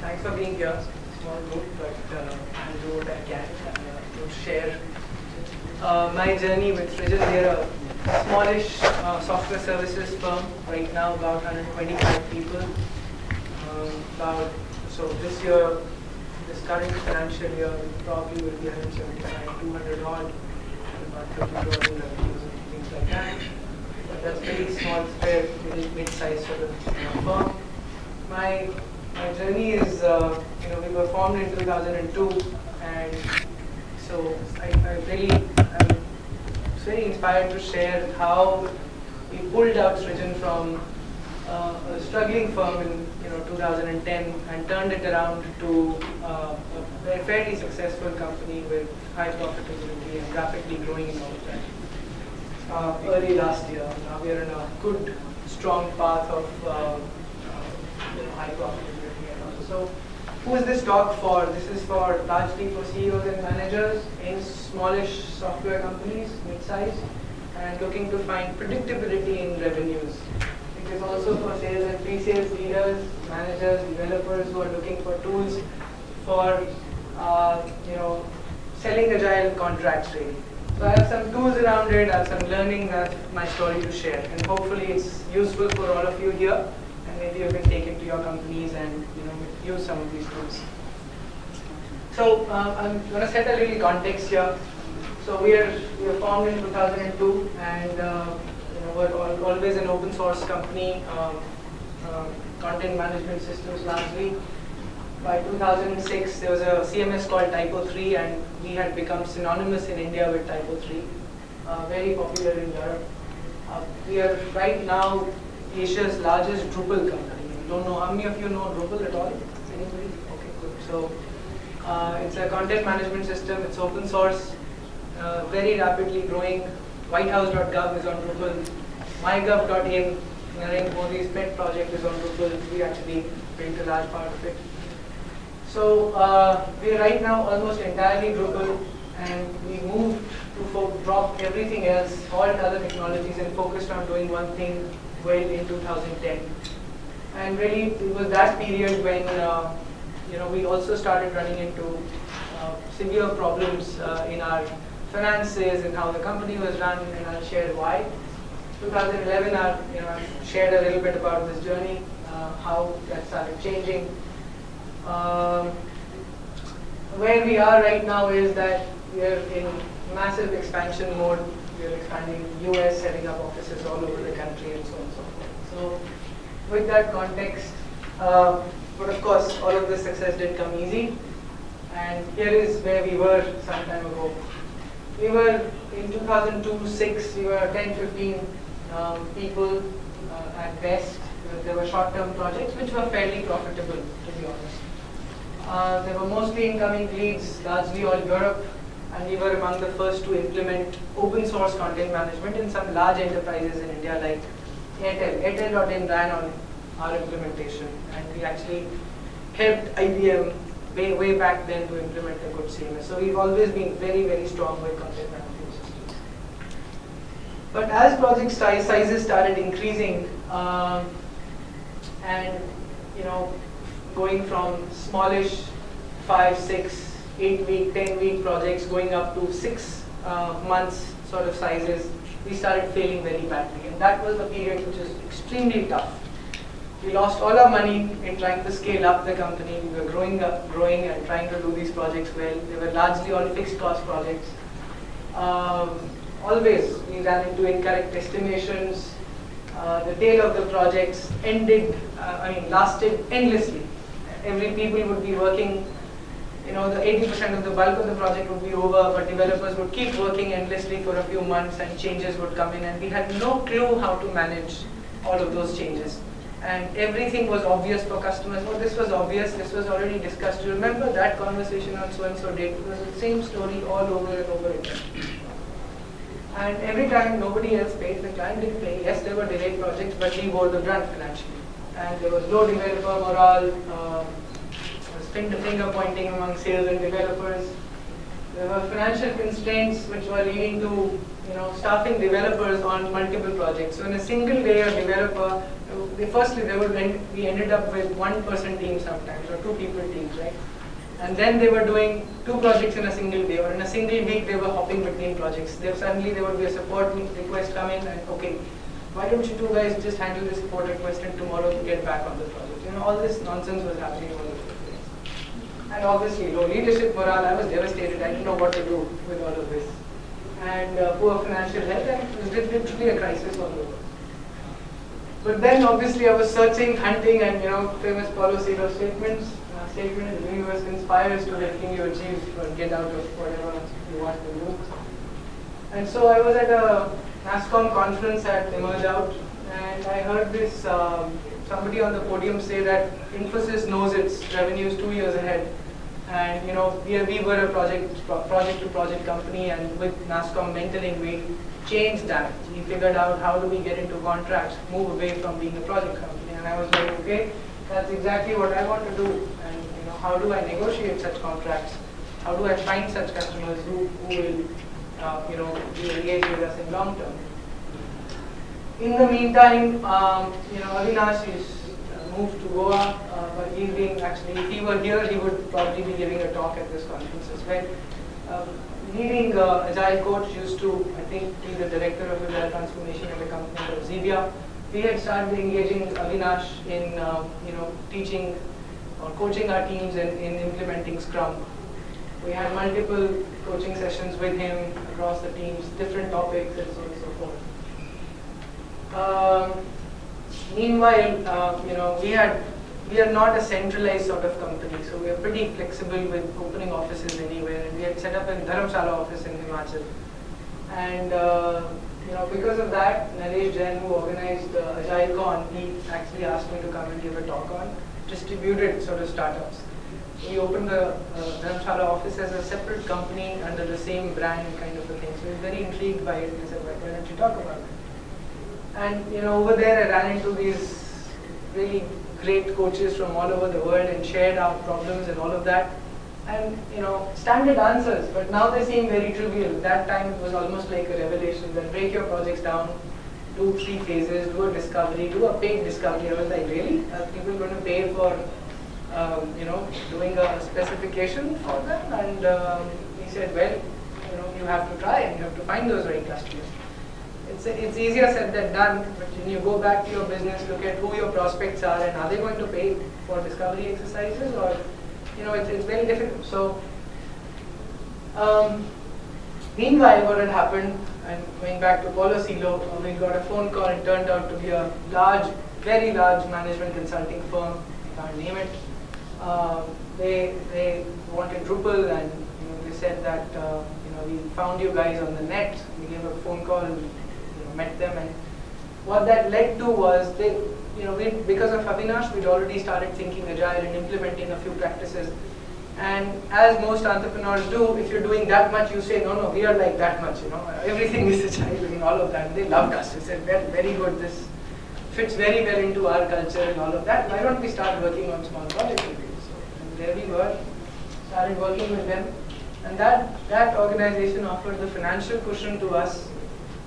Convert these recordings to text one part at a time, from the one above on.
thanks for being here. Small group, but uh, what I can uh, to share uh, my journey with Srijan. We are a smallish uh, software services firm. Right now, about 125 people. Um, about so this year, this current financial year, we probably will be 175, 200 odd, about 30 crores in revenues and things like that. But that's pretty small, fair, mid-sized sort of uh, firm. My my journey is, uh, you know, we were formed in 2002, and so I, I really am very inspired to share how we pulled out Srijan from uh, a struggling firm in you know 2010 and turned it around to uh, a fairly successful company with high profitability and rapidly growing in all that. Uh, early last year, now we are in a good, strong path of uh, you know, high profitability. So, who is this talk for? This is for largely for CEOs and managers in smallish software companies, mid-size, and looking to find predictability in revenues. It is also for sales and pre-sales leaders, managers, developers who are looking for tools for uh, you know selling agile contracts really. So I have some tools around it, I have some learning, I have my story to share, and hopefully it's useful for all of you here and maybe you can take it to your companies and you know use some of these tools. So uh, I'm going to set a little context here. So we are we were formed in 2002, and uh, you know we're all, always an open source company, um, uh, content management systems largely. By 2006, there was a CMS called TYPO3, and we had become synonymous in India with TYPO3. Uh, very popular in Europe. Uh, we are right now Asia's largest Drupal company. Don't know how many of you know Drupal at all? Okay, good. So uh, it's a content management system. It's open source, uh, very rapidly growing. WhiteHouse.gov is on Drupal. MyGov.in, Narendra Modi's pet project is on Drupal. We actually built a large part of it. So uh, we're right now almost entirely Drupal, and we moved to drop everything else, all other technologies, and focused on doing one thing well in 2010. And really, it was that period when uh, you know we also started running into uh, severe problems uh, in our finances and how the company was run, and I'll share why. 2011, I you know shared a little bit about this journey, uh, how that started changing. Um, where we are right now is that we are in massive expansion mode we are expanding US, setting up offices all over the country and so on and so forth. So with that context, uh, but of course all of this success didn't come easy. And here is where we were some time ago. We were in 2002-6, we were 10, 15 um, people uh, at best. There were short-term projects which were fairly profitable, to be honest. Uh, there were mostly incoming leads, largely all Europe, and we were among the first to implement open source content management in some large enterprises in India like Airtel. Airtel.in ran on our implementation and we actually helped IBM way, way back then to implement a good CMS. So we've always been very, very strong with content management systems. But as project size, sizes started increasing um, and you know going from smallish five, six, 8 week, 10 week projects going up to 6 uh, months sort of sizes, we started failing very badly. And that was a period which was extremely tough. We lost all our money in trying to scale up the company. We were growing up, growing and trying to do these projects well. They were largely all fixed cost projects. Um, always we ran into incorrect estimations. Uh, the tail of the projects ended, uh, I mean, lasted endlessly. Every people would be working you know, the 80% of the bulk of the project would be over, but developers would keep working endlessly for a few months and changes would come in and we had no clue how to manage all of those changes. And everything was obvious for customers. Oh, this was obvious, this was already discussed. You remember that conversation on so-and-so date? It was the same story all over and over again. And every time nobody else paid, the client didn't pay. Yes, there were delayed projects, but we bore the brunt financially. And there was low developer morale, um, finger pointing among sales and developers. There were financial constraints which were leading to you know, staffing developers on multiple projects. So in a single day, a developer they firstly they would end, we ended up with one person team sometimes or two people teams, right? And then they were doing two projects in a single day, or in a single week they were hopping between projects. They suddenly there would be a support request come in, and okay, why don't you two guys just handle this support request and tomorrow get back on the project? You know, all this nonsense was happening over the. And obviously, low leadership morale. I was devastated. I didn't know what to do with all of this, and uh, poor financial health, and it was literally a crisis all over. But then obviously I was searching, hunting, and you know, famous Paulo Coelho statements. Uh, statement: "The universe conspires to helping you achieve or get out of whatever you want to do." And so I was at a NASSCOM conference at Emerge Out, and I heard this um, somebody on the podium say that Infosys knows its revenues two years ahead. And you know, we, we were a project project to project company, and with NASSCOM mentoring, we changed that. We figured out how do we get into contracts, move away from being a project company. And I was like, okay, that's exactly what I want to do. And you know, how do I negotiate such contracts? How do I find such customers who, who will, uh, you know, be engaged with us in long term? In the meantime, um, you know, Avinash is moved to Goa, uh, but he's being actually, if he were here, he would probably be giving a talk at this conference as well. Um, leading uh, Agile coach used to, I think, be the director of Agile transformation at a company called Xebia. We had started engaging Avinash in, uh, you know, teaching or coaching our teams in, in implementing Scrum. We had multiple coaching sessions with him across the teams, different topics, and so on and so forth. Um, meanwhile, uh, you know, we had we are not a centralized sort of company, so we are pretty flexible with opening offices anywhere. And we had set up a Dharamshala office in Himachal. And uh, you know, because of that, Naresh Jain, who organized uh, AgileCon, he actually asked me to come and give a talk on distributed sort of startups. We opened the uh, Dharamshala office as a separate company under the same brand kind of a thing. So was very intrigued by it. He said, why don't you talk about it? And you know, over there I ran into these really great coaches from all over the world and shared our problems and all of that. And you know, standard answers, but now they seem very trivial. That time it was almost like a revelation that break your projects down, do three phases, do a discovery, do a paid discovery. I was like, really? Are people going to pay for, um, you know, doing a specification for them? And um, he said, well, you know, you have to try and you have to find those right customers it's, it's easier said than done, but when you go back to your business, look at who your prospects are and are they going to pay for discovery exercises or, you know, it's, it's very difficult. So, um, meanwhile, what had happened, and going back to Paulo uh, we got a phone call, it turned out to be a large, very large management consulting firm, I can't name it. Um, they, they wanted Drupal and you know, they said that uh, you know, we found you guys on the net, we gave a phone call and met them and what that led to was they, you know, we, because of Avinash, we'd already started thinking agile and implementing a few practices. And as most entrepreneurs do, if you're doing that much, you say, no, no, we are like that much, you know, everything is agile and all of that. And they loved us. They said, well, very good, this fits very well into our culture and all of that. Why don't we start working on small projects you? So and there we were, started working with them. And that, that organization offered the financial cushion to us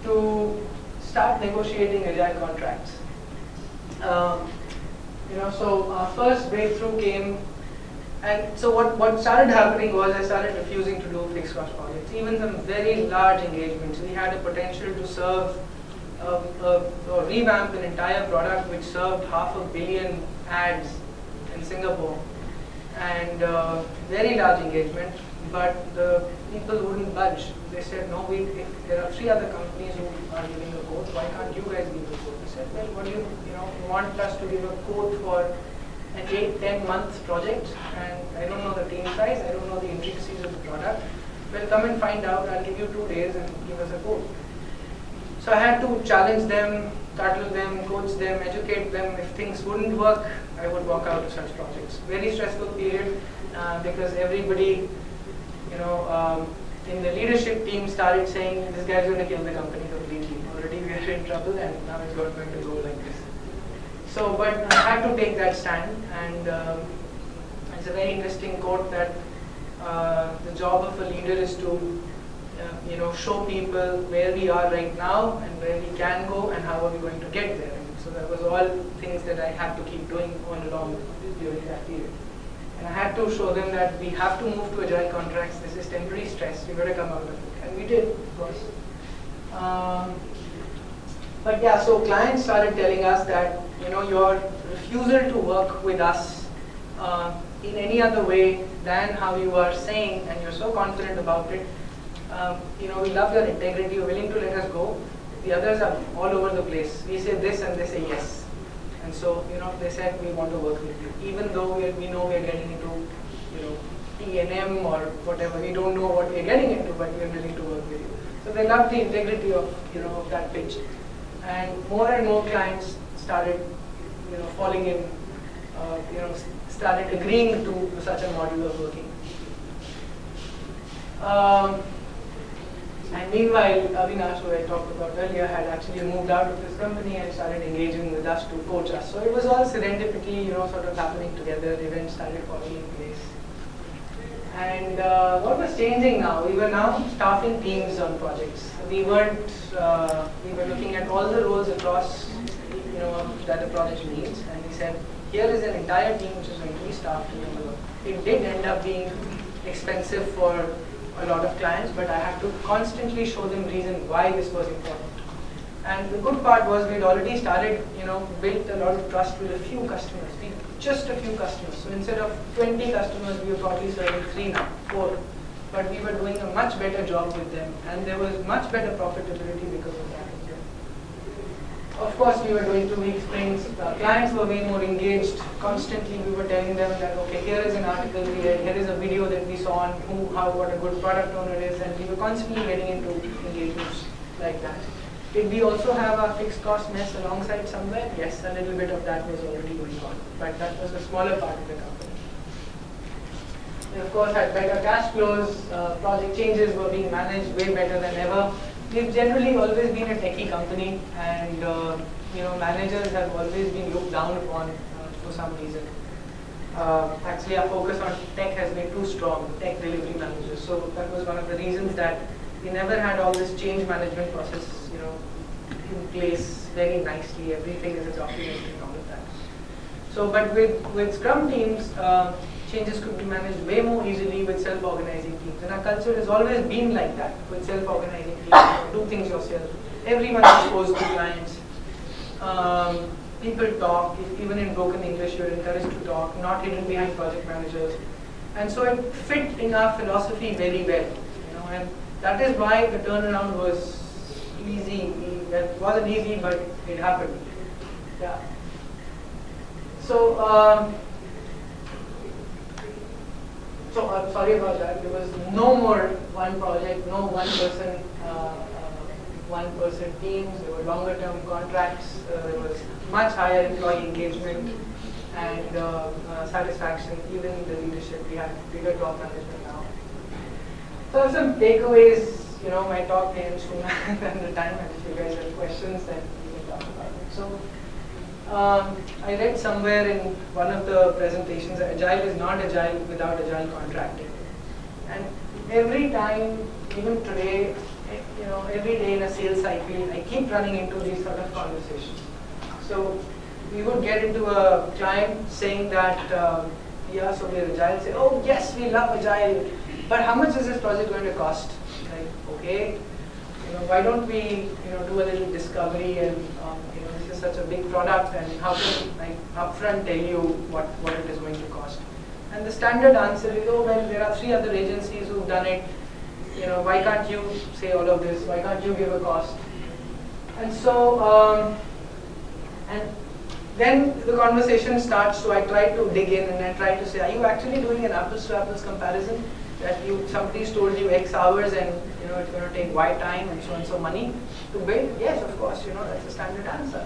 to start negotiating agile contracts. Um, you know, so our first breakthrough came, and so what, what started happening was I started refusing to do fixed cost projects, even some very large engagements. We had a potential to serve, uh, or revamp an entire product which served half a billion ads in Singapore, and uh, very large engagement, but the people wouldn't budge. They said, no, we, there are three other companies who are giving a quote, why can't you guys give a quote? They said, well, what do you, you know, want us to give a quote for an eight, 10 month project and I don't know the team size, I don't know the intricacies of the product. Well, come and find out, I'll give you two days and give us a quote. So I had to challenge them, tattle them, coach them, educate them. If things wouldn't work, I would walk out of such projects. Very stressful period uh, because everybody, you know, um, in the leadership team started saying this guy's going to kill the company completely. Already we are in trouble and now it's not going to go like this. So, but I had to take that stand and um, it's a very interesting quote that uh, the job of a leader is to uh, you know, show people where we are right now and where we can go and how are we going to get there. And So that was all things that I had to keep doing all along during that period. And I had to show them that we have to move to agile contracts. This is temporary stress. We've got to come out of it. And we did, of course. Um, but yeah, so clients started telling us that you know your refusal to work with us uh, in any other way than how you are saying, and you're so confident about it. Um, you know, we love your integrity. You're willing to let us go. The others are all over the place. We say this, and they say yes. And so, you know, they said we want to work with you, even though we, we know we are getting into, you know, T&M or whatever. We don't know what we are getting into, but we are willing to work with you. So they love the integrity of, you know, of that pitch. And more and more clients started, you know, falling in, uh, you know, started agreeing to such a model of working. Um, and meanwhile, Avinash, who I talked about earlier, had actually moved out of his company and started engaging with us to coach us. So it was all serendipity, you know, sort of happening together. Events started falling in place. And uh, what was changing now? We were now staffing teams on projects. We weren't. Uh, we were looking at all the roles across, you know, that the project needs, and we said, here is an entire team which is going to be staffed. It did end up being expensive for a lot of clients, but I had to constantly show them reason why this was important. And the good part was we'd already started, you know, built a lot of trust with a few customers, just a few customers. So instead of 20 customers, we were probably serving three now, four. But we were doing a much better job with them, and there was much better profitability because of that. Of course, we were doing two-week sprints. The clients were way more engaged. Constantly, we were telling them that, okay, here is an article we read, here is a video that we saw on who, how, what a good product owner is, and we were constantly getting into engagements like that. Did we also have a fixed cost mess alongside somewhere? Yes, a little bit of that was already going on, but that was a smaller part of the company. We of course had better cash flows, uh, project changes were being managed way better than ever we've generally always been a techie company and uh, you know managers have always been looked down upon uh, for some reason. Uh, actually our focus on tech has been too strong, tech delivery managers. So that was one of the reasons that we never had all this change management process you know, in place very nicely. Everything is documented and all of that. So but with, with Scrum teams, uh, changes could be managed way more easily with self-organizing teams. And our culture has always been like that with self-organizing teams. do things yourself. Everyone is exposed to clients. Um, people talk, even in broken English, you're encouraged to talk, not hidden behind project managers. And so it fit in our philosophy very well. You know, and that is why the turnaround was easy. It wasn't easy, but it happened. Yeah. So um, so I'm sorry about that. There was no more one project, no one person, uh, uh, one person teams. There were longer term contracts. Uh, there was much higher employee engagement and uh, uh, satisfaction. Even the leadership, we had bigger top management now. So some takeaways. You know, my talk ends sooner than the time. And if you guys have questions, then we can talk about it. So. Um, I read somewhere in one of the presentations that Agile is not Agile without Agile contracting. And every time, even today, eh, you know, every day in a sales cycle, I keep running into these sort of conversations. So we would get into a client saying that, um, yeah, so we're Agile, say, oh yes, we love Agile, but how much is this project going to cost? Like, okay, you know, why don't we, you know, do a little discovery and um, such a big product and how can I upfront tell you what, what it is going to cost? And the standard answer is, oh, well, there are three other agencies who've done it. You know, why can't you say all of this? Why can't you give a cost? And so, um, and then the conversation starts, so I try to dig in and I try to say, are you actually doing an apples to apples comparison? That you somebody's told you X hours and you know it's going to take Y time and so and so money to build? Yes, of course, you know, that's the standard answer.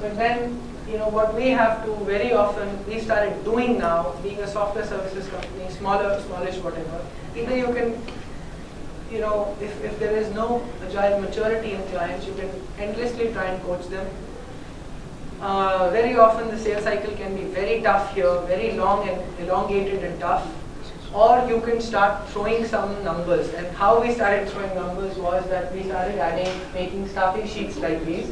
But then, you know, what we have to very often, we started doing now, being a software services company, smaller, smallish, whatever, either you can, you know, if, if there is no agile maturity in clients, you can endlessly try and coach them. Uh, very often the sales cycle can be very tough here, very long and elongated and tough. Or you can start throwing some numbers. And how we started throwing numbers was that we started adding, making staffing sheets like these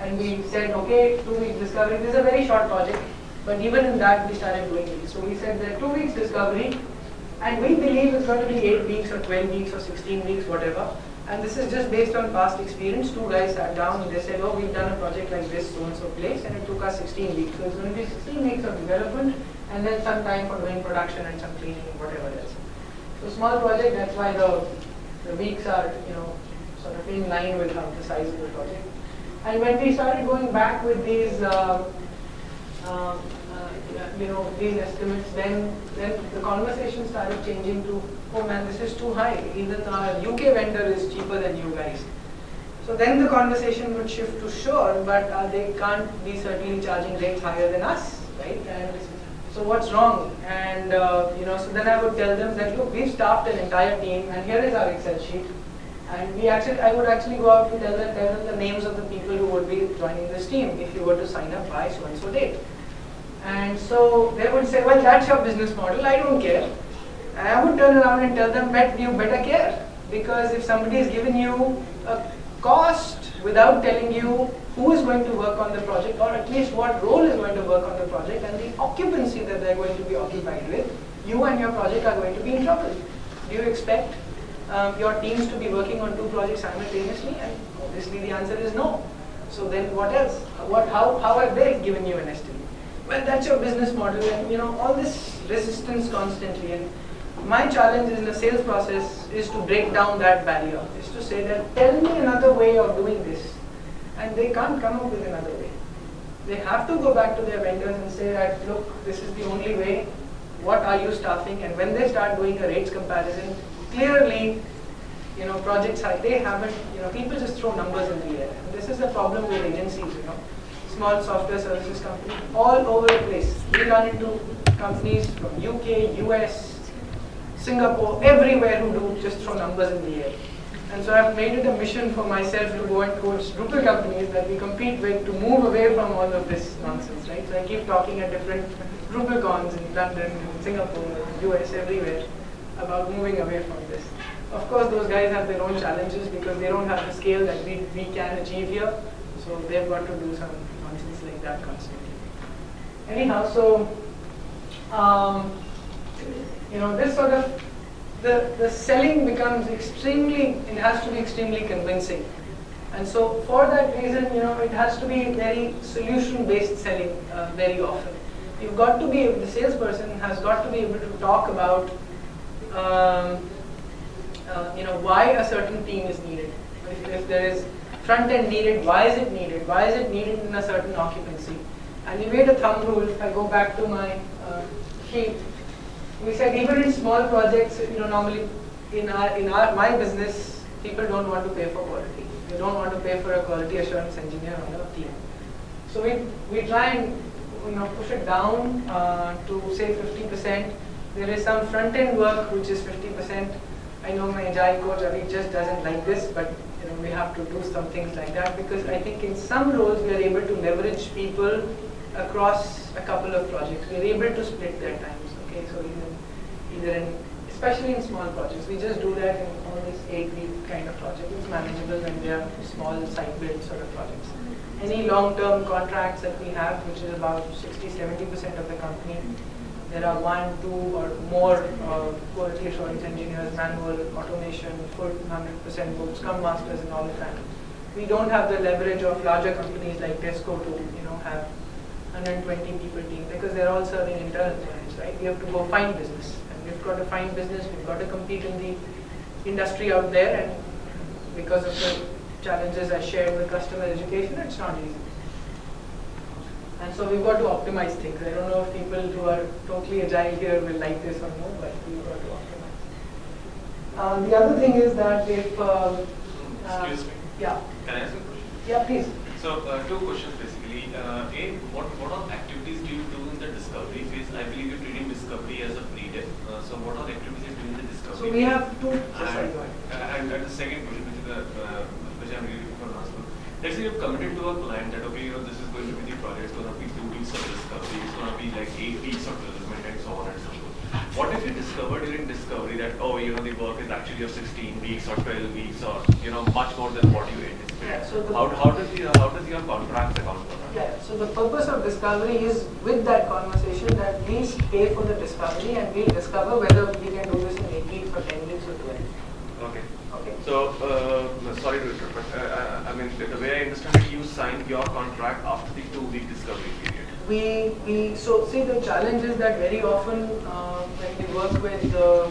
And we said, okay, two weeks discovery. This is a very short project, but even in that we started doing it. So we said that two weeks discovery, and we believe it's going to be eight weeks or 12 weeks or 16 weeks, whatever. And this is just based on past experience. Two guys sat down and they said, oh, we've done a project like this, so and so place, and it took us 16 weeks. So it's going to be 16 weeks of development and then some time for doing production and some cleaning and whatever else. So small project, that's why the, the weeks are, you know, sort of in line with the size of the project. And when we started going back with these, uh, uh, you know, these estimates, then then the conversation started changing to, oh man, this is too high. Even our UK vendor is cheaper than you guys. So then the conversation would shift to sure, but uh, they can't be certainly charging rates higher than us, right? And so what's wrong? And uh, you know, so then I would tell them that look, we've staffed an entire team, and here is our Excel sheet. And we actually, I would actually go out to tell them, tell them the names of the people who would be joining this team if you were to sign up by so and so date. And so they would say, well, that's your business model. I don't care. And I would turn around and tell them, bet you better care, because if somebody is giving you a cost without telling you who is going to work on the project or at least what role is going to work on the project and the occupancy that they're going to be occupied with, you and your project are going to be in trouble. Do you expect um, your teams to be working on two projects simultaneously? And obviously the answer is no. So then what else? What, how, how have they given you an estimate? Well, that's your business model and you know all this resistance constantly and my challenge in the sales process is to break down that barrier, is to say that tell me another way of doing this and they can't come up with another way. They have to go back to their vendors and say that, look, this is the only way, what are you staffing? And when they start doing a rates comparison, clearly, you know, projects they haven't, you know, people just throw numbers in the air. And this is a problem with agencies, you know, small software services companies, all over the place. We run into companies from UK, US, Singapore, everywhere who do just throw numbers in the air. And so I've made it a mission for myself to go and coach Drupal companies that we compete with to move away from all of this nonsense, right? So I keep talking at different Drupal cons in London, in Singapore, in US, everywhere about moving away from this. Of course, those guys have their own challenges because they don't have the scale that we, we can achieve here. So they've got to do some nonsense like that constantly. Anyhow, so, um, you know, this sort of the, the selling becomes extremely, it has to be extremely convincing. And so for that reason, you know, it has to be very solution-based selling uh, very often. You've got to be, the salesperson has got to be able to talk about, um, uh, you know, why a certain team is needed. If, if there is front end needed, why is it needed? Why is it needed in a certain occupancy? And we made a thumb rule, if I go back to my uh, sheet, we said even in small projects, you know, normally in our in our my business, people don't want to pay for quality. They don't want to pay for a quality assurance engineer on the team. So we we try and you know push it down uh, to say 50%. There is some front end work which is 50%. I know my agile coach Avi just doesn't like this, but you know we have to do some things like that because I think in some roles we are able to leverage people across a couple of projects. We are able to split their times. Okay, so even either in, especially in small projects, we just do that in all these eight-week kind of projects. It's manageable when they are small site build sort of projects. Any long-term contracts that we have, which is about 60-70% of the company, there are one, two, or more uh, quality assurance engineers, manual automation, full 100% both Scrum Masters and all of that. We don't have the leverage of larger companies like Tesco to, you know, have 120 people team because they're all serving internal clients, right? We have to go find business. And we've got to find business, we've got to compete in the industry out there and because of the challenges I shared with customer education, it's not easy. And so we've got to optimize things. I don't know if people who are totally agile here will like this or no, but we've got to optimize. Uh, the other thing is that if... Uh, uh, Excuse me. Yeah. Can I ask a question? Yeah, please. So, uh, two questions basically. Uh, a, what, what are activities do you do in the discovery phase? I believe you're treating discovery as a pre-dev. Uh, so, what are activities you do in the discovery So, we have two. And, and, and the second question, which, is the, uh, which I'm really looking for an answer. Let's say you've committed to a client that, okay, you know, this is going to be the project, it's going to be two weeks of discovery, it's going to be like eight weeks of development and so on and so forth. What if you discover during discovery that, oh, you know, the work is actually of 16 weeks or 12 weeks or, you know, much more than what you anticipate? Yeah, so how, how does the, how does your contract account for that? Yeah, so the purpose of discovery is with that conversation that we pay for the discovery and we'll discover whether we can do this in 8 weeks or 10 weeks or 12. Okay. So, uh, sorry to interrupt, but uh, I mean, the way I understand it, you signed your contract after the two-week discovery period. We, we, so see the challenge is that very often uh, when we work with, uh,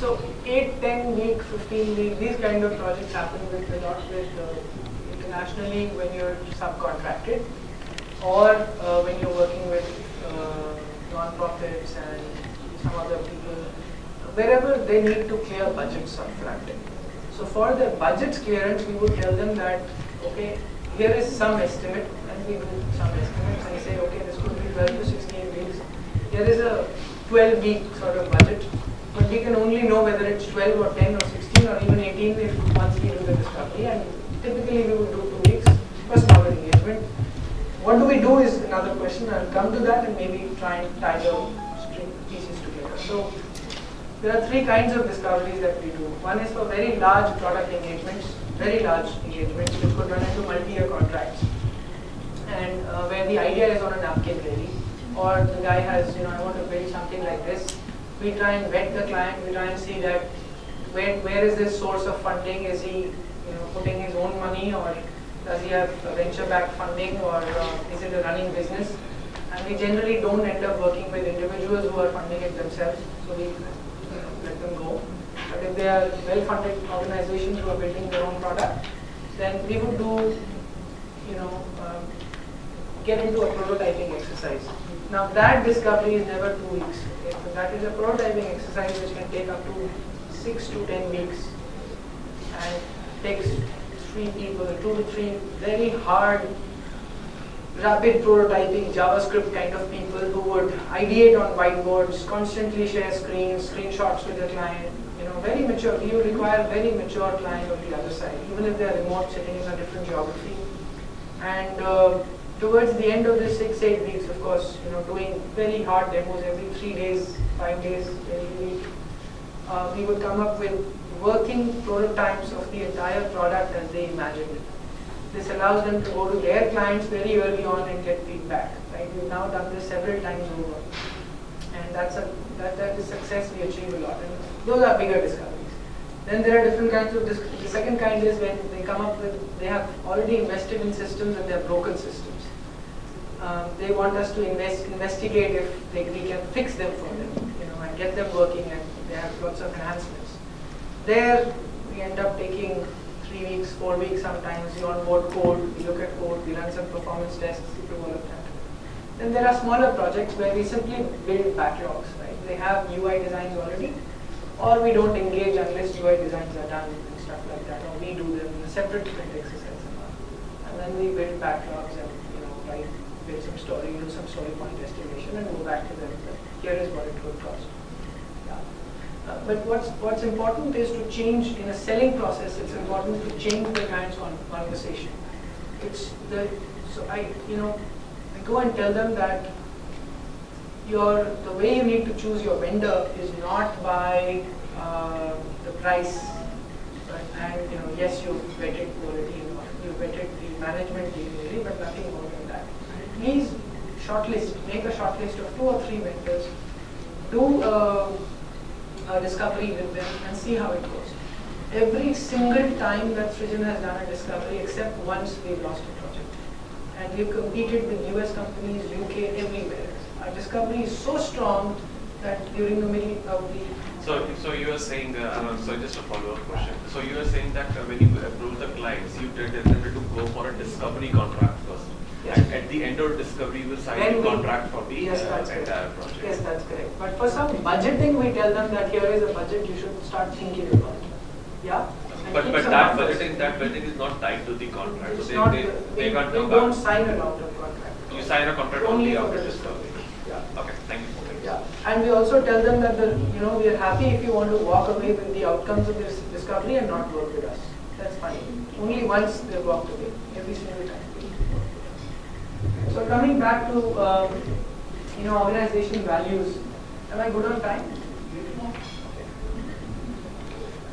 so 8, 10 week, 15 week, these kind of projects happen with a lot with uh, internationally when you're subcontracted or uh, when you're working with uh, non-profits and some other people, wherever they need to clear budgets upfront. So for the budget clearance, we would tell them that, okay, here is some estimate, and we do some estimates and say, okay, this could be 12 to 16 weeks. Here is a 12 week sort of budget, but we can only know whether it's 12 or 10 or 16 or even 18 if once we do the discovery. And typically we would do two weeks for smaller engagement. What do we do is another question. I'll come to that and maybe try and tie the string pieces together. So there are three kinds of discoveries that we do. One is for very large product engagements, very large engagements which could run into multi-year contracts and uh, where the idea is on a napkin really or the guy has, you know, I want to build something like this. We try and vet the client, we try and see that where, where is this source of funding? Is he, you know, putting his own money or does he have venture-backed funding or uh, is it a running business? And we generally don't end up working with individuals who are funding it themselves, so we them go. But if they are well-funded organizations who are building their own product, then we would do, you know, um, get into a prototyping exercise. Now that discovery is never two weeks. Okay? So that is a prototyping exercise which can take up to six to ten weeks and takes three people, two to three very hard, rapid prototyping JavaScript kind of people who would ideate on whiteboards, constantly share screens, screenshots with the client. You know, very mature. You require very mature client on the other side, even if they're remote, sitting in a different geography. And uh, towards the end of the six, eight weeks, of course, you know, doing very hard demos every three days, five days, every week, uh, we would come up with working prototypes of the entire product as they imagined it. This allows them to go to their clients very early on and get feedback. Right? We've now done this several times over, and that's a that, that is success we achieve a lot. And those are bigger discoveries. Then there are different kinds of. Dis- the second kind is when they come up with they have already invested in systems and they're broken systems. Um, they want us to invest, investigate if they, we can fix them for them, you know, and get them working, and they have lots of enhancements. There, we end up taking three weeks, four weeks sometimes. We onboard code, we look at code, we run some performance tests, all of that. Then there are smaller projects where we simply build backlogs, right? They have UI designs already, or we don't engage unless UI designs are done and stuff like that, or we do them in a separate sprint exercise and. And then we build backlogs and, you know, write, build some story, do some story point estimation and go back to them. Here is what it would cost. Uh, but what's what's important is to change in a selling process. It's important to change the client's con- conversation. It's the so I you know I go and tell them that your the way you need to choose your vendor is not by uh, the price, right? and you know yes you've vetted quality you vetted the management detailly, but nothing more than that. Please shortlist, make a shortlist of two or three vendors, do. Uh, a discovery with them and see how it goes. Every single time that Srijan has done a discovery, except once we've lost a project. And we've competed with US companies, UK, everywhere. Our discovery is so strong that during the middle of the So, so you are saying, uh, um, so just a follow-up question. So you are saying that uh, when you approve the clients, you them to go for a discovery contract Yes. At the end of discovery, you will sign Then the we- contract for the Yes, uh, that's entire correct. project. Yes, that's correct. But for some budgeting, we tell them that here is a budget you should start thinking about. it. Yeah? And But, but that numbers. budgeting, that budgeting is not tied to the contract. It's So they, not, they, we, they can't we don't back. sign a long-term contract. You sign a contract Only only after discovery. Yeah. Okay, thank you. Yeah, and we also tell them that the, you know, we are happy if you want to walk away with the outcomes of this discovery and not work with us. That's fine. Only once they walked away, every single time. So coming back to um, you know, organization values. Am I good on time?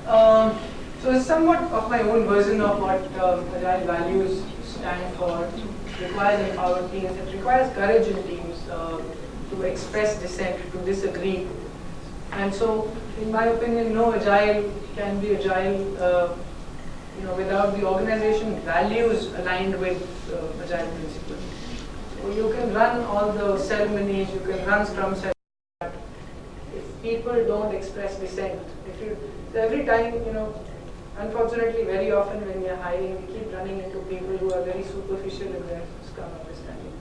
Um, so it's somewhat of my own version of what um, Agile values stand for. It requires empowered teams. It requires courage in teams uh, to express dissent, to disagree. And so, in my opinion, no Agile can be Agile uh, you know, without the organization values aligned with uh, Agile principles. You can run all the ceremonies, you can run Scrum ceremonies, if people don't express dissent, if you, so every time, you know, unfortunately very often when we are hiring, we keep running into people who are very superficial in their Scrum understanding.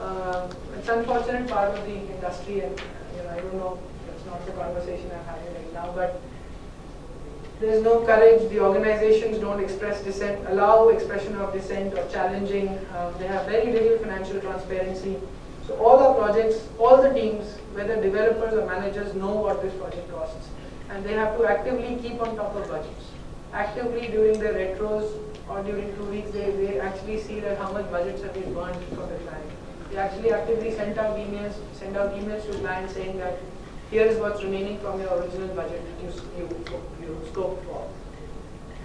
Uh, it's unfortunate part of the industry and, you know, I don't know, it's not the conversation I'm having right now, but there's no courage, the organizations don't express dissent, allow expression of dissent or challenging, um, they have very little financial transparency. So all our projects, all the teams, whether developers or managers know what this project costs. And they have to actively keep on top of budgets. Actively during the retros or during two weeks, they, they actually see that how much budgets have been burned for the client. They actually actively send out emails, send out emails to clients saying that here is what's remaining from your original budget you, you, you for.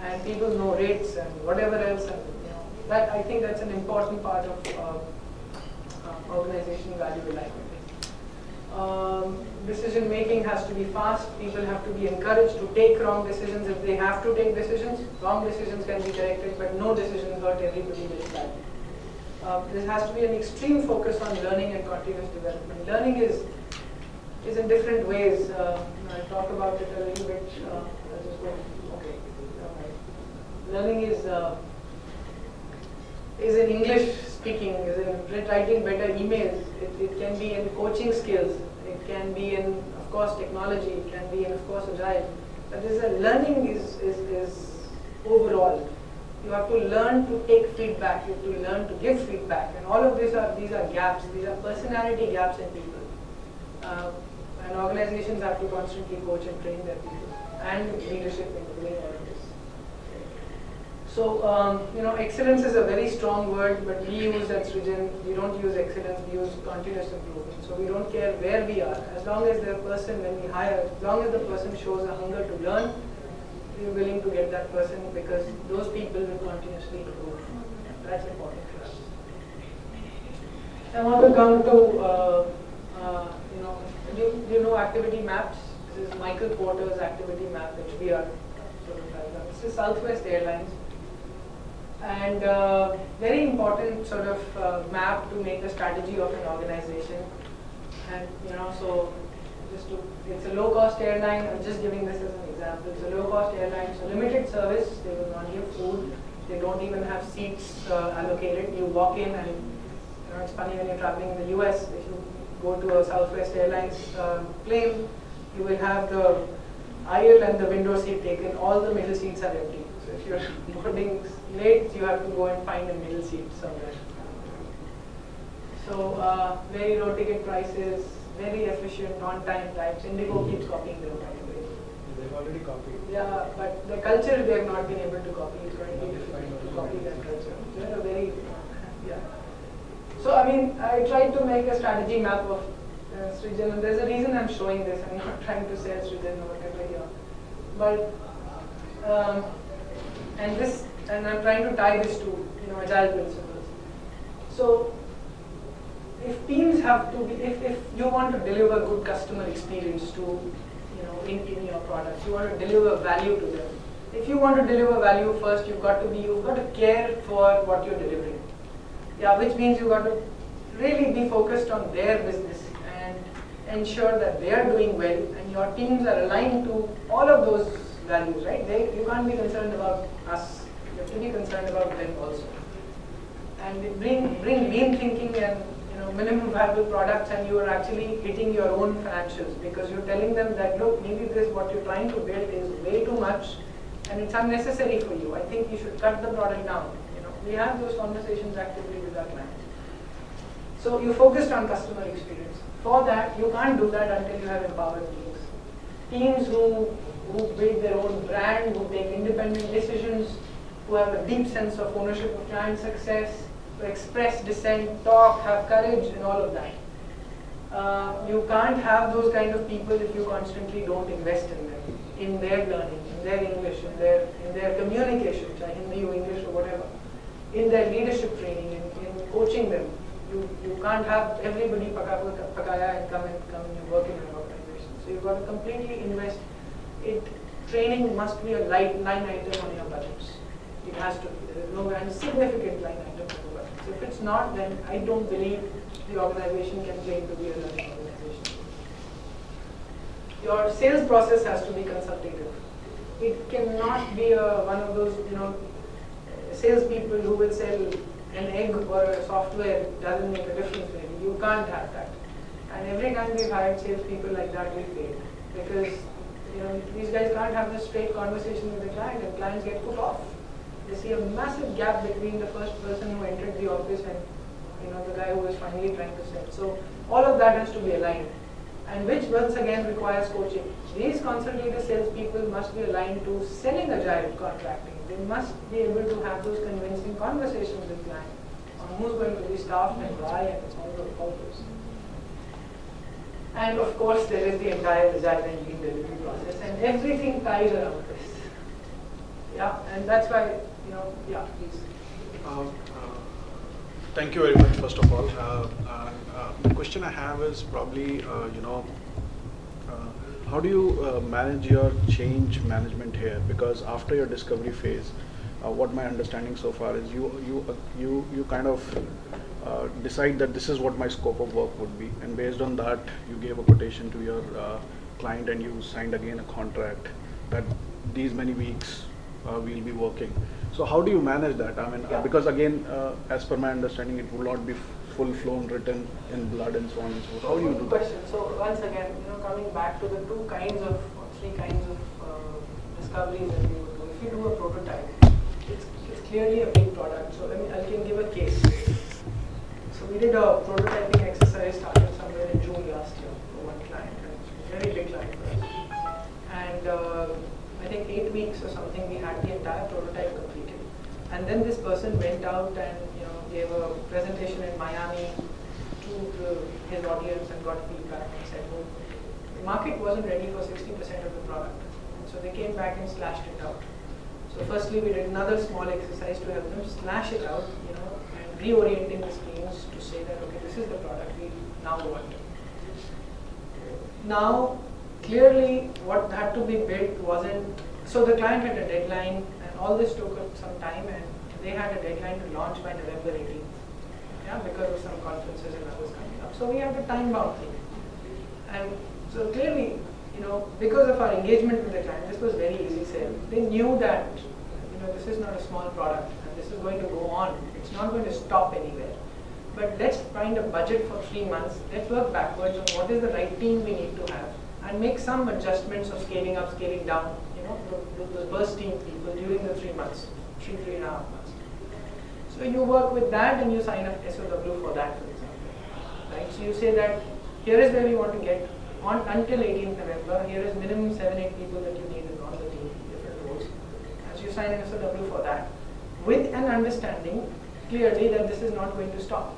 And people know rates and whatever else. And, you know, that I think that's an important part of uh, uh, organization value alignment. Um, decision making has to be fast. People have to be encouraged to take wrong decisions if they have to take decisions. Wrong decisions can be corrected, but no decision hurt everybody very badly. Uh, there has to be an extreme focus on learning and continuous development. Learning is is in different ways. Uh, I'll talk about it a little bit. Uh. Okay. Learning is uh, is in English speaking, is in writing better emails. It, it can be in coaching skills. It can be in, of course, technology. It can be in, of course, agile. But there's a learning is, is, is overall. You have to learn to take feedback. You have to learn to give feedback. And all of these are these are gaps. These are personality gaps in people. Uh, and organizations have to constantly coach and train their people and leadership in doing all of this. So, um, you know, excellence is a very strong word, but we use at Srijan, we don't use excellence, we use continuous improvement. So we don't care where we are. As long as the person, when we hire, as long as the person shows a hunger to learn, we're willing to get that person because those people will continuously improve. That's important for us. I want to come to, uh, uh, you know, do you, you know activity maps? This is Michael Porter's activity map, which we are sort of This is Southwest Airlines. And uh, very important sort of uh, map to make a strategy of an organization. And you know, so just to, it's a low-cost airline. I'm just giving this as an example. It's a low-cost airline, so limited service. They will not give food. They don't even have seats uh, allocated. You walk in and you know, it's funny when you're traveling in the US. If you go to a Southwest Airlines uh, plane, you will have the aisle and the window seat taken. All the middle seats are empty. So if you're boarding late, you have to go and find a middle seat somewhere. So uh, very low ticket prices, very efficient on-time times. Indigo keeps copying them, by the way. They've already copied. Yeah, but the culture they have not been able to copy. It's going to be difficult to copy that culture. They're a very, yeah. So I mean, I tried to make a strategy map of uh, Srijan, and there's a reason I'm showing this. I'm not trying to sell Srijan or whatever here. But, um, and this, and I'm trying to tie this to, you know, agile principles. So, if teams have to be, if, if you want to deliver good customer experience to, you know, in, in your products, you want to deliver value to them. If you want to deliver value first, you've got to be, you've got to care for what you're delivering. Yeah, which means you've got to really be focused on their business and ensure that they are doing well and your teams are aligned to all of those values, right? They, you can't be concerned about us. You have to be concerned about them also. And bring, bring lean thinking and you know, minimum viable products and you are actually hitting your own financials because you're telling them that, look, maybe this, what you're trying to build is way too much and it's unnecessary for you. I think you should cut the product down. We have those conversations actively with our clients. So you focused on customer experience. For that, you can't do that until you have empowered teams. Teams who, who build their own brand, who take independent decisions, who have a deep sense of ownership of client success, who express dissent, talk, have courage, and all of that. uh, you can't have those kind of people if you constantly don't invest in them, in their learning, in their English, in their in their communication, Hindi or English or whatever, in their leadership training, in, in coaching them. You you can't have everybody pakaya and come and come and work in an organization. So you've got to completely invest. It training must be a light line item on your budgets. It has to be. There is no and significant line item on the budget. So if it's not, then I don't believe the organization can claim to be a learning organization. Your sales process has to be consultative. It cannot be a, one of those, you know, salespeople who will sell an egg or a software doesn't make a difference really. You can't have that. And every time we've hired salespeople like that, we fail. Because you know, these guys can't have a straight conversation with the client and clients get put off. They see a massive gap between the first person who entered the office and you know, the guy who is finally trying to sell. So all of that has to be aligned. And which once again requires coaching. These consultative salespeople must be aligned to selling agile contracting. They must be able to have those convincing conversations with clients on who's going to be staffed and why and all those. And of course, there is the entire agile and lean delivery process, and everything ties around this. Yeah, and that's why, you know, yeah, please. Um, thank you very much, first of all. Uh, uh, uh the question I have is probably, you know, how do you manage your change management here? Because after your discovery phase, what my understanding so far is you you you you kind of uh, decide that this is what my scope of work would be and based on that you gave a quotation to your uh, client and you signed again a contract that these many weeks uh, we'll be working so how do you manage that i mean uh, yeah. because again uh, as per my understanding it will not be full flown written in blood and so on and so forth how do you do question that? so once again you know coming back to the two kinds of three kinds of discoveries that we would do if you do a prototype it's, it's clearly a big product so let me i can give a case So we did a prototyping exercise started somewhere in June last year for one client, and very big client for us. And uh, I think eight weeks or something, we had the entire prototype completed. And then this person went out and you know gave a presentation in Miami to the, his audience and got feedback and said, well, the market wasn't ready for 60% of the product. And so they came back and slashed it out. So firstly, we did another small exercise to help them slash it out, you know, and reorienting the screens to say that, okay, this is the product we now want. Now, clearly what had to be built wasn't, so the client had a deadline all this took some time and they had a deadline to launch by November 18th. Yeah, because of some conferences and others coming up. So we had a time bound thing. And so clearly, you know, because of our engagement with the client, this was very easy sale. They knew that, you know, this is not a small product and this is going to go on. It's not going to stop anywhere. But let's find a budget for three months. Let's work backwards on what is the right team we need to have and make some adjustments of scaling up, scaling down, know, those burst team people during the three months, three, three and a half months. So you work with that and you sign up SOW for that, for example. Right? So you say that here is where we want to get on until 18th November. Here is minimum seven, eight people that you need on the team, different roles. As you sign an SOW for that, with an understanding clearly that this is not going to stop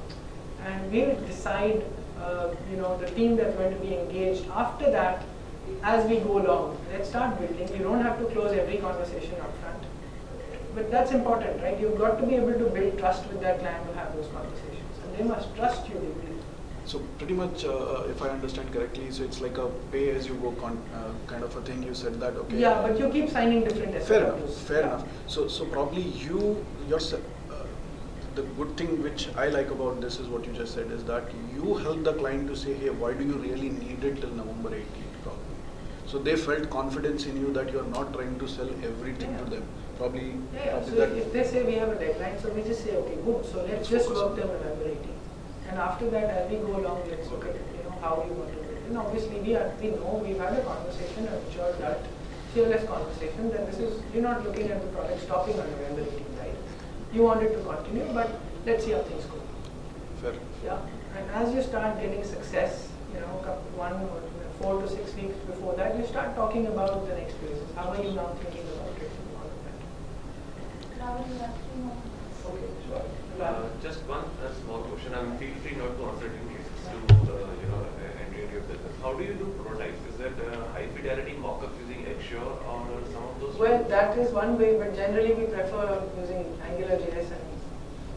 and we will decide, uh, you know, the team that's going to be engaged after that as we go along. Let's start building. You don't have to close every conversation up front. But that's important, right? You've got to be able to build trust with that client to have those conversations. And they must trust you deeply. So pretty much, uh, uh if I understand correctly, so it's like a pay-as-you-go uh, kind of a thing. You said that, okay? Yeah, but you keep signing different SOWs. Fair enough. Fair yeah. enough. So, so probably you yourself the good thing which I like about this is what you just said is that you help the client to say, hey, why do you really need it till November 18th probably. So they felt confidence in you that you're not trying to sell everything yeah. to them. Probably, yeah, probably so if they say we have a deadline, so we just say, okay, good, so let's just work November 18th. And after that, as we go along, let's look at it, you know, how we want to do it. And obviously, we, are, we know we've had a conversation, I'm sure that fearless conversation, that this is, you're not looking at the product stopping on November 18th you want it to continue, but let's see how things go. Fair. Yeah, and as you start getting success, you know, one or four to six weeks before that, you start talking about the next phases. How are you now thinking about it all of that? Okay, sure. Uh, just one uh, small question. I'm feel free not to answer it in case it's too, uh, you know, uh, entity your business. How do you do prototypes? Is that uh, high fidelity mock-up using Axure or some of those? Well, that is one way, but generally we prefer using Angular JS and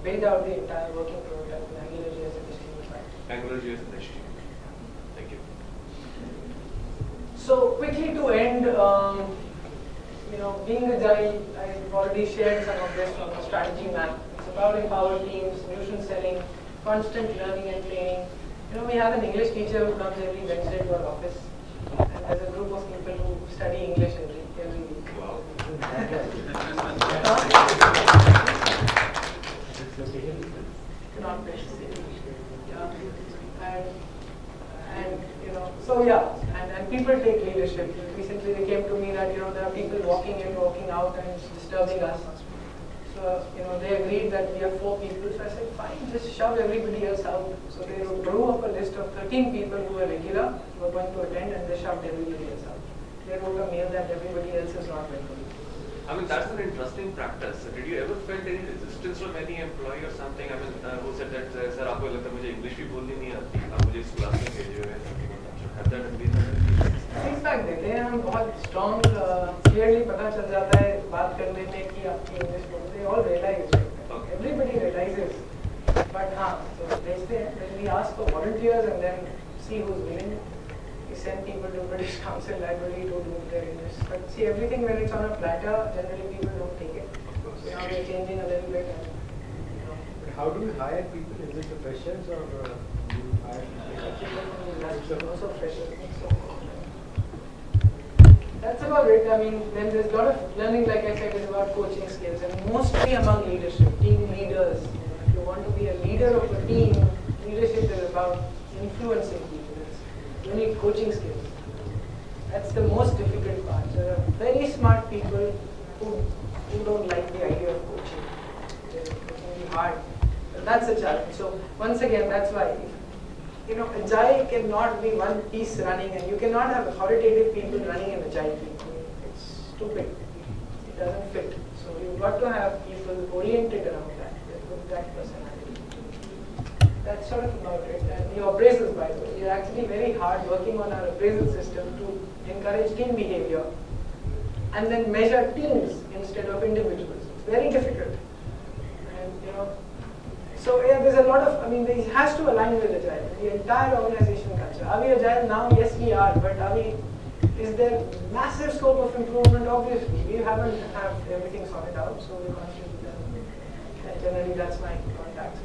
build out the entire working prototype in AngularJS and HTML5. AngularJS and HTML5. So quickly to end, um, you know, being agile, I've already shared some of this from the strategy map. It's about empowered teams, solution selling, constant learning and training. You know, we have an English teacher who comes every Wednesday to our office, and there's a group of people who study English every, every week. Wow. Not. Yeah. And, and, you know, so yeah, people take leadership. Recently they came to me that, you know, there are people walking in, walking out and it's disturbing us. So, you know, they agreed that we are four people. So I said, fine, just shove everybody else out. So they drew up a list of 13 people who were regular, who were going to attend, and they shoved everybody else out. They wrote a mail that everybody else is not welcome. I mean, that's an interesting practice. Did you ever felt any resistance from any employee or something? I mean, uh, who said that, uh, sir, आपको लगता है मुझे English भी बोलनी नहीं आती, आप मुझे इस क्लास में भेजे हुए हैं, something like that. Have that been a feedback देते हैं हम बहुत स्ट्रॉन्ग क्लियरली पता चल जाता है बात करने में कि आपकी इंग्लिश बोलते all realise Okay. Everybody realises but हाँ तो भेजते हैं then we ask for volunteers and then see who's willing we send people to British Council Library to do their English but see everything when it's on a platter generally people don't take it Of course. so now we're changing a little bit and you know How do you hire people? Is it the freshers or uh, you hire people? also freshers so That's about it. I mean, then there's a lot of learning, like I said, is about coaching skills and mostly among leadership, team leaders. If you want to be a leader of a team, leadership is about influencing people. It's, you need coaching skills. That's the most difficult part. There are very smart people who, who don't like the idea of coaching. It can be hard. That's a challenge. So once again, that's why you know, agile cannot be one piece running and you cannot have authoritative people running an agile team. It's stupid. It doesn't fit. So you've got to have people oriented around that, with that personality. That's sort of about it. And your appraisals, by the way, we're actually very hard working on our appraisal system to encourage team behavior and then measure teams instead of individuals. It's very difficult. And you know, so yeah, there's a lot of, I mean, it has to align with agile, the entire organization culture. Are we agile now? Yes, we are. But are we, is there massive scope of improvement? Obviously, we haven't have everything sorted out, so we're constantly learning. And generally, that's my contact.